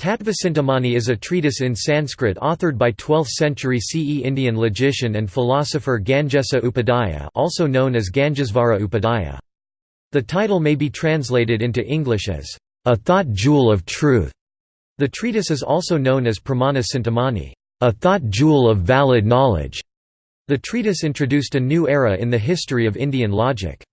Tattvacintamani is a treatise in Sanskrit authored by 12th century CE Indian logician and philosopher Gangesa Upadhyaya also known as Gangesvara Upadhyaya. The title may be translated into English as, "...a thought jewel of truth". The treatise is also known as Pramana Cintamani, "...a thought jewel of valid knowledge". The treatise introduced a new era in the history of Indian logic.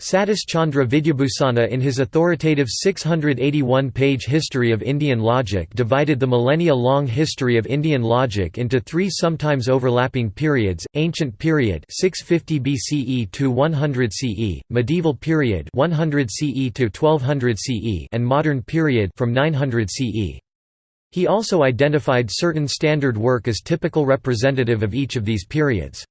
Satish Chandra Vidyabhusana in his authoritative 681-page History of Indian Logic divided the millennia-long history of Indian logic into three sometimes overlapping periods, Ancient Period 650 BCE to 100 CE, Medieval Period 100 CE to 1200 CE and Modern Period from 900 CE. He also identified certain standard work as typical representative of each of these periods.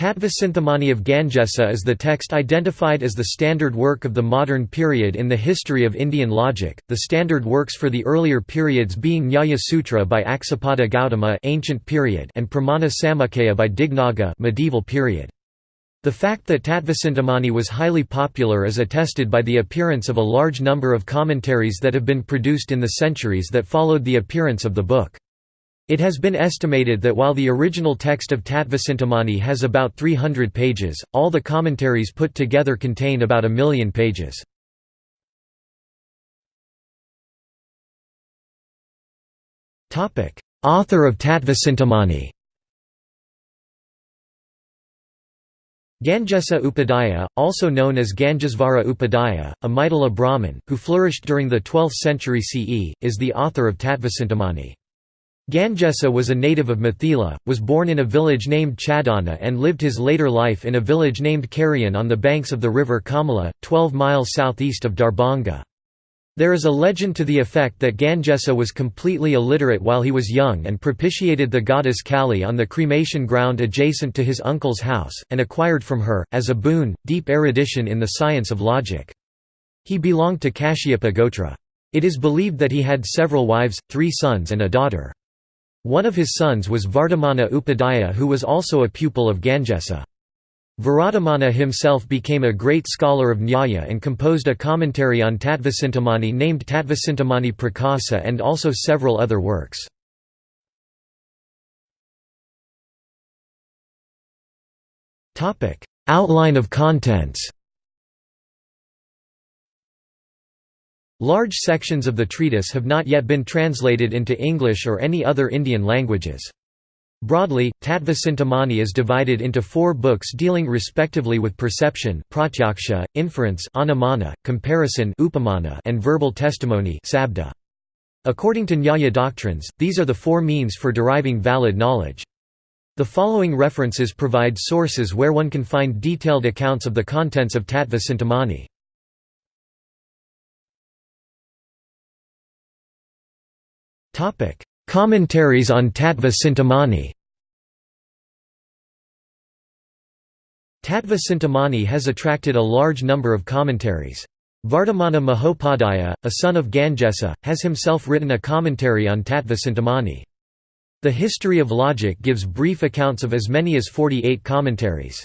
Tattva of Gangesa is the text identified as the standard work of the modern period in the history of Indian logic, the standard works for the earlier periods being Nyaya Sutra by Aksapada Gautama ancient period and Pramana Samuccaya by Dignaga medieval period. The fact that Tattvacintamani was highly popular is attested by the appearance of a large number of commentaries that have been produced in the centuries that followed the appearance of the book. It has been estimated that while the original text of Tattvacintamani has about 300 pages, all the commentaries put together contain about a million pages. Author of Tattvacintamani Gangesa Upadhyaya, also known as Gangesvara Upadhyaya, a Maithila Brahmin, who flourished during the 12th century CE, is the author of Tattvacintamani. Gangesa was a native of Mithila, was born in a village named Chadana and lived his later life in a village named Karian on the banks of the river Kamala, 12 miles southeast of Darbhanga. There is a legend to the effect that Gangesa was completely illiterate while he was young and propitiated the goddess Kali on the cremation ground adjacent to his uncle's house, and acquired from her, as a boon, deep erudition in the science of logic. He belonged to Kashyapa Gotra. It is believed that he had several wives, three sons and a daughter. One of his sons was Vardhamana Upadhyaya who was also a pupil of Gangesa. Vardhamana himself became a great scholar of Nyaya and composed a commentary on Tattvacintamani named Tattvacintamani Prakasa and also several other works. Outline of contents Large sections of the treatise have not yet been translated into English or any other Indian languages. Broadly, Tattva is divided into four books dealing respectively with perception pratyaksha, inference anumana, comparison upamana, and verbal testimony sabda. According to Nyaya doctrines, these are the four means for deriving valid knowledge. The following references provide sources where one can find detailed accounts of the contents of Tattva Commentaries on Tattva Cintamani Tattva Cintamani has attracted a large number of commentaries. Vardhamana Mahopadhyaya, a son of Gangesa, has himself written a commentary on Tattva Cintamani. The History of Logic gives brief accounts of as many as 48 commentaries.